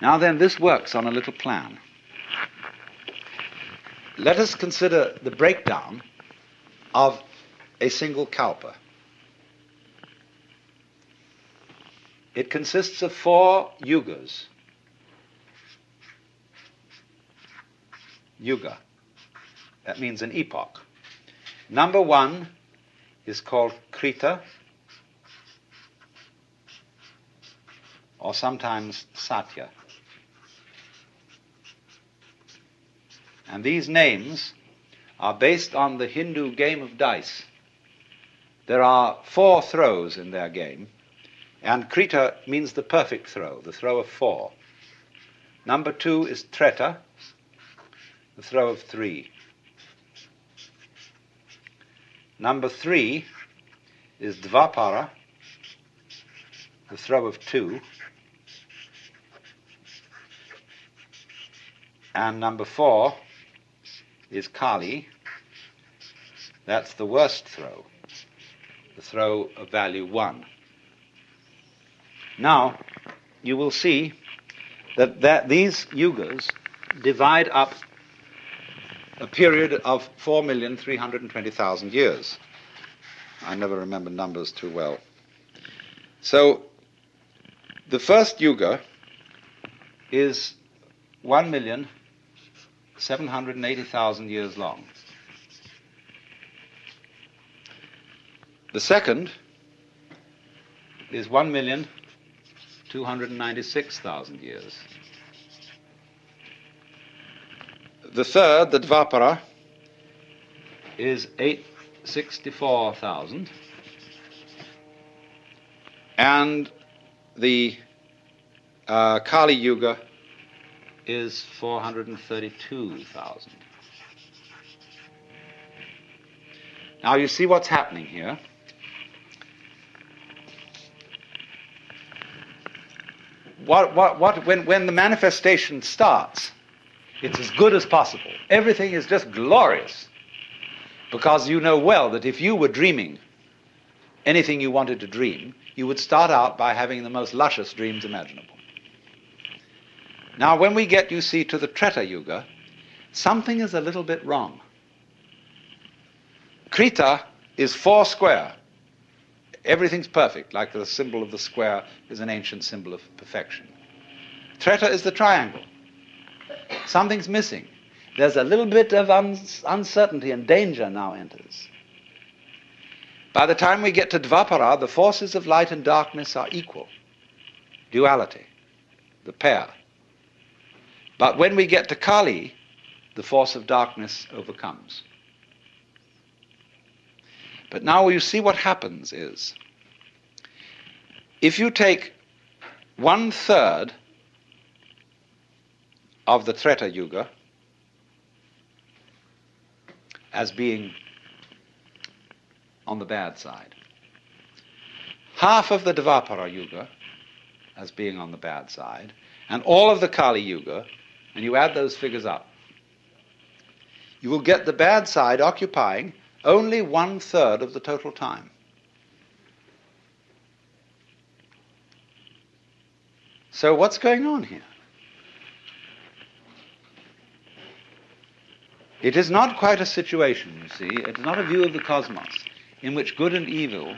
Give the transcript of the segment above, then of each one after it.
Now then, this works on a little plan. Let us consider the breakdown of a single kalpa. It consists of four yugas. Yuga. That means an epoch. Number one is called Krita, or sometimes Satya. And these names are based on the Hindu game of dice. There are four throws in their game, and Krita means the perfect throw, the throw of four. Number two is Treta, the throw of three. Number three is Dvapara, the throw of two. And number four is Kali. That's the worst throw, the throw of value one. Now, you will see that, that these yugas divide up a period of 4,320,000 years. I never remember numbers too well. So, the first yuga is 1,780,000 years long. The second is 1,296,000 years. The third, the Dvapara, is 864,000. And the uh, Kali Yuga is 432,000. Now you see what's happening here. What, what, what, when, when the manifestation starts, it's as good as possible. Everything is just glorious. Because you know well that if you were dreaming anything you wanted to dream, you would start out by having the most luscious dreams imaginable. Now, when we get, you see, to the Treta Yuga, something is a little bit wrong. Krita is four square. Everything's perfect, like the symbol of the square is an ancient symbol of perfection. Treta is the triangle. Something's missing. There's a little bit of un- uncertainty and danger now enters. By the time we get to Dvapara, the forces of light and darkness are equal. Duality, the pair. But when we get to Kali, the force of darkness overcomes. But now you see what happens is if you take one third of the Treta Yuga as being on the bad side, half of the Dvapara Yuga as being on the bad side, and all of the Kali Yuga, and you add those figures up, you will get the bad side occupying only one third of the total time. So, what's going on here? It is not quite a situation, you see, it is not a view of the cosmos in which good and evil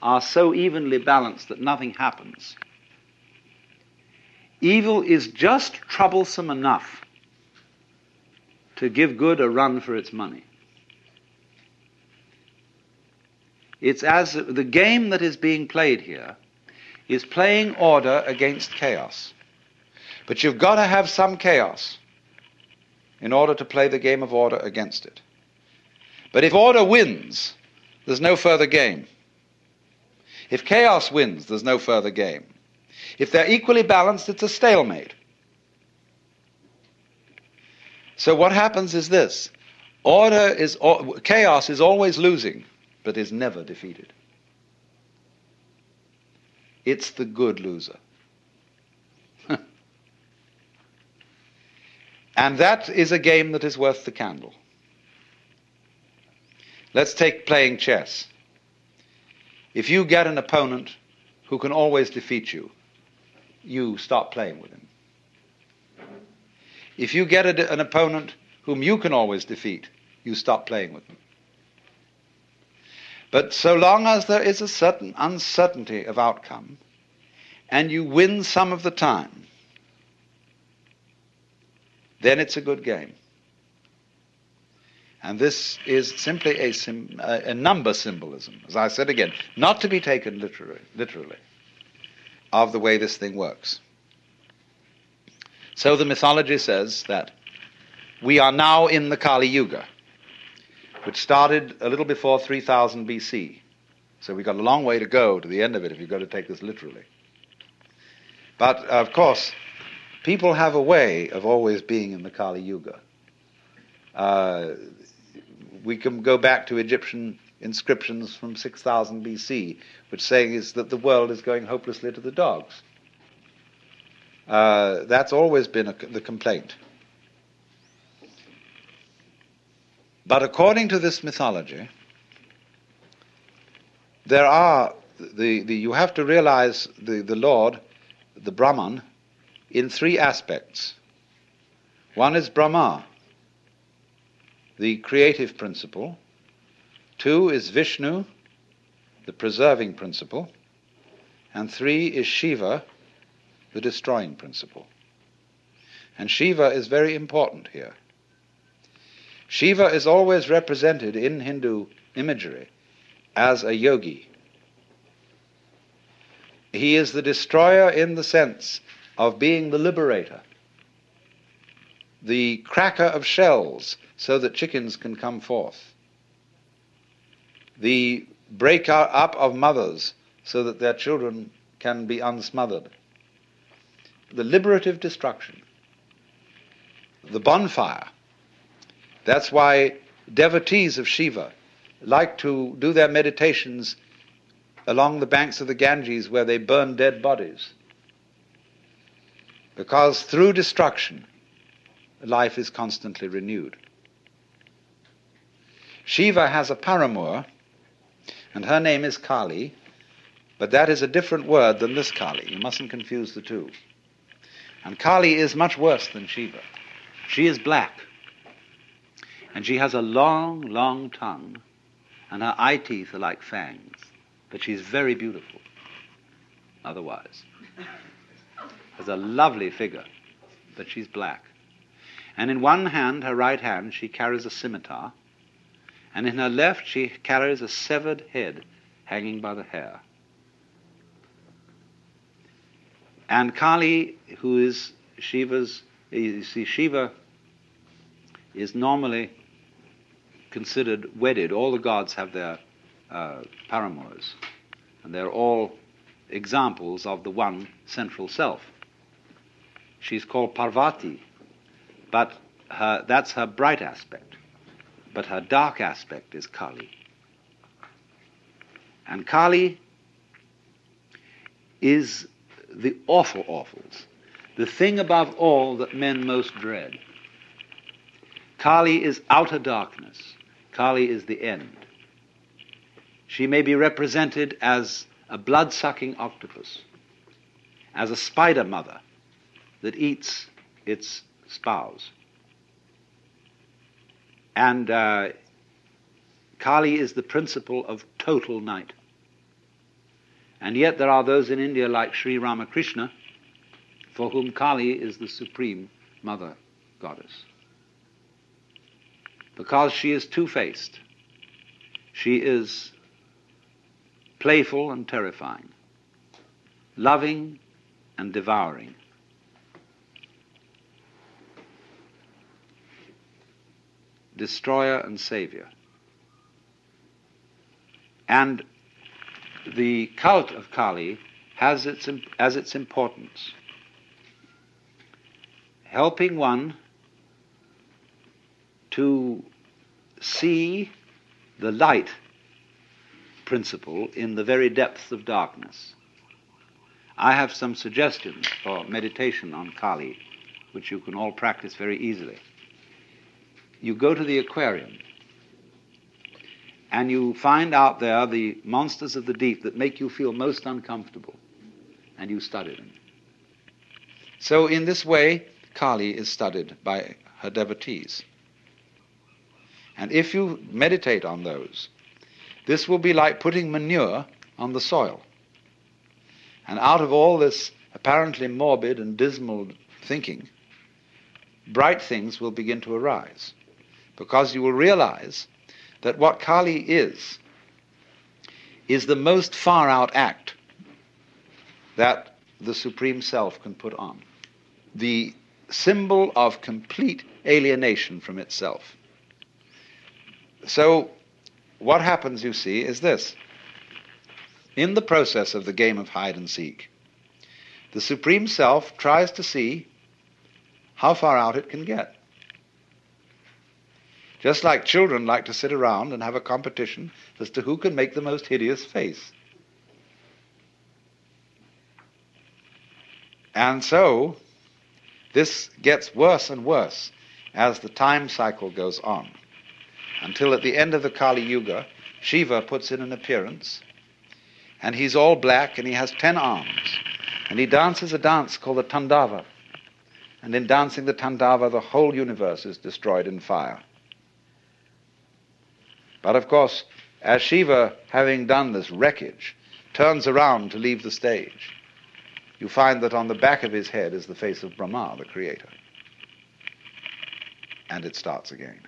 are so evenly balanced that nothing happens. Evil is just troublesome enough to give good a run for its money. It's as the game that is being played here is playing order against chaos. But you've got to have some chaos in order to play the game of order against it. But if order wins, there's no further game. If chaos wins, there's no further game. If they're equally balanced, it's a stalemate. So what happens is this order is, chaos is always losing but is never defeated. It's the good loser. and that is a game that is worth the candle. Let's take playing chess. If you get an opponent who can always defeat you, you stop playing with him. If you get a, an opponent whom you can always defeat, you stop playing with them. But so long as there is a certain uncertainty of outcome, and you win some of the time, then it's a good game. And this is simply a, sim, a, number symbolism, as I said again, not to be taken literally, literally, of the way this thing works. So the mythology says that we are now in the Kali Yuga, which started a little before 3000 BC. So we've got a long way to go to the end of it if you've got to take this literally. But of course, people have a way of always being in the Kali Yuga. Uh, we can go back to Egyptian inscriptions from 6000 BC, which saying is that the world is going hopelessly to the dogs. Uh, that's always been a, the complaint. But according to this mythology, there are the, the you have to realize the, the Lord, the Brahman, in three aspects. One is Brahma, the creative principle. Two is Vishnu, the preserving principle. And three is Shiva, the destroying principle. And Shiva is very important here. Shiva is always represented in Hindu imagery as a yogi. He is the destroyer in the sense of being the liberator, the cracker of shells so that chickens can come forth, the breaker up of mothers so that their children can be unsmothered, the liberative destruction, the bonfire that's why devotees of Shiva like to do their meditations along the banks of the Ganges where they burn dead bodies. Because through destruction, life is constantly renewed. Shiva has a paramour, and her name is Kali, but that is a different word than this Kali. You mustn't confuse the two. And Kali is much worse than Shiva. She is black. And she has a long, long tongue, and her eye teeth are like fangs. But she's very beautiful, otherwise. Has a lovely figure, but she's black. And in one hand, her right hand, she carries a scimitar, and in her left, she carries a severed head hanging by the hair. And Kali, who is Shiva's, you see, Shiva is normally considered wedded. All the gods have their uh, paramours, and they're all examples of the one central self. She's called Parvati, but her, that's her bright aspect. But her dark aspect is Kali. And Kali is the awful awfuls, the thing above all that men most dread. Kali is outer darkness. Kali is the end. She may be represented as a blood sucking octopus, as a spider mother that eats its spouse. And uh, Kali is the principle of total night. And yet there are those in India like Sri Ramakrishna for whom Kali is the supreme mother goddess because she is two faced. She is playful and terrifying, loving and devouring. Destroyer and Savior. And the cult of Kali has its, as its importance helping one to see the light principle in the very depths of darkness. I have some suggestions for meditation on Kali, which you can all practice very easily. You go to the aquarium and you find out there the monsters of the deep that make you feel most uncomfortable, and you study them. So, in this way, Kali is studied by her devotees. And if you meditate on those, this will be like putting manure on the soil. And out of all this apparently morbid and dismal thinking, bright things will begin to arise. Because you will realize that what Kali is, is the most far out act that the Supreme Self can put on. The symbol of complete alienation from itself. So, what happens, you see, is this. In the process of the game of hide and seek, the Supreme Self tries to see how far out it can get. Just like children like to sit around and have a competition as to who can make the most hideous face. And so, this gets worse and worse as the time cycle goes on, until at the end of the Kali Yuga, Shiva puts in an appearance, and he's all black and he has ten arms, and he dances a dance called the Tandava. And in dancing the Tandava, the whole universe is destroyed in fire. But of course, as Shiva, having done this wreckage, turns around to leave the stage, you find that on the back of his head is the face of Brahma, the creator. And it starts again.